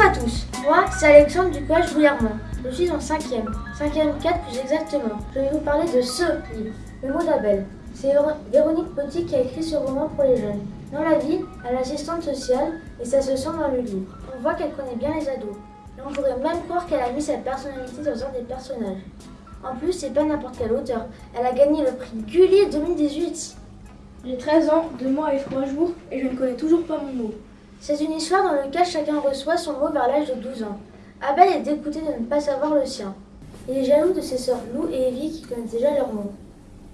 à tous, moi c'est Alexandre du collège Bouillarmont. Je suis en 5ème, 5ème 4 plus exactement. Je vais vous parler de ce livre, Le mot d'Abel. C'est Véronique Petit qui a écrit ce roman pour les jeunes. Dans la vie, elle est assistante sociale et ça se sent dans le livre. On voit qu'elle connaît bien les ados. Et on pourrait même croire qu'elle a mis sa personnalité dans un des personnages. En plus, c'est pas n'importe quel auteur. Elle a gagné le prix Gulli 2018. J'ai 13 ans, 2 mois et 3 jours et je ne connais toujours pas mon mot. C'est une histoire dans laquelle chacun reçoit son mot vers l'âge de 12 ans. Abel est dégoûté de ne pas savoir le sien. Il est jaloux de ses sœurs Lou et Evie qui connaissent déjà leur mot.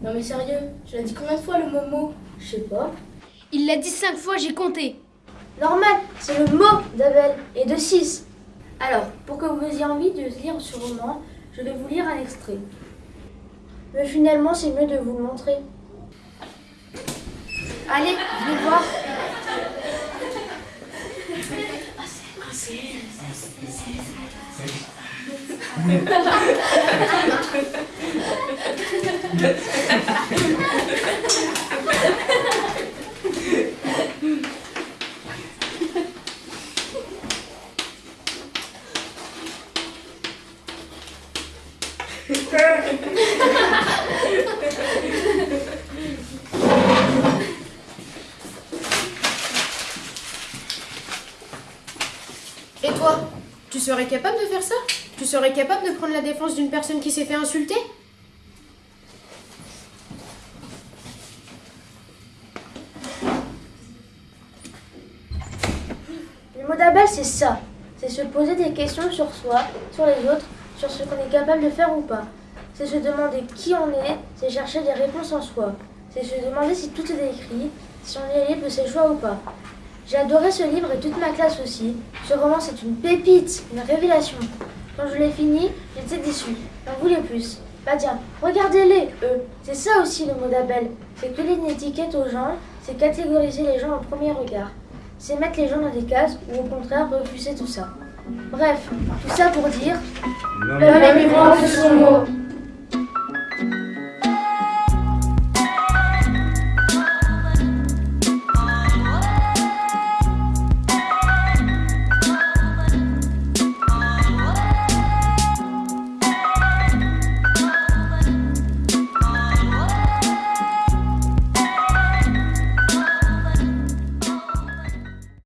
Non mais sérieux, tu l'as dit combien de fois le mot mot? Je sais pas. Il l'a dit 5 fois, j'ai compté. Normal, c'est le mot d'Abel et de 6. Alors, pour que vous ayez envie de lire ce roman, je vais vous lire un extrait. Mais finalement, c'est mieux de vous le montrer. Allez, venez voir. Thank Et toi Tu serais capable de faire ça? Tu serais capable de prendre la défense d'une personne qui s'est fait insulter? Le mot d'Abel, c'est ça. C'est se poser des questions sur soi, sur les autres, sur ce qu'on est capable de faire ou pas. C'est se demander qui on est, c'est chercher des réponses en soi. C'est se demander si tout est écrit, si on est libre de ses choix ou pas. J'ai adoré ce livre et toute ma classe aussi. Ce roman, c'est une pépite, une révélation. Quand je l'ai fini, j'étais déçue. J'en voulais plus. Bah tiens, regardez-les, eux. C'est ça aussi le mot d'Abel. C'est coller une étiquette aux gens, c'est catégoriser les gens au premier regard. C'est mettre les gens dans des cases ou au contraire refuser tout ça. Bref, tout ça pour dire... L'homme est de son mot.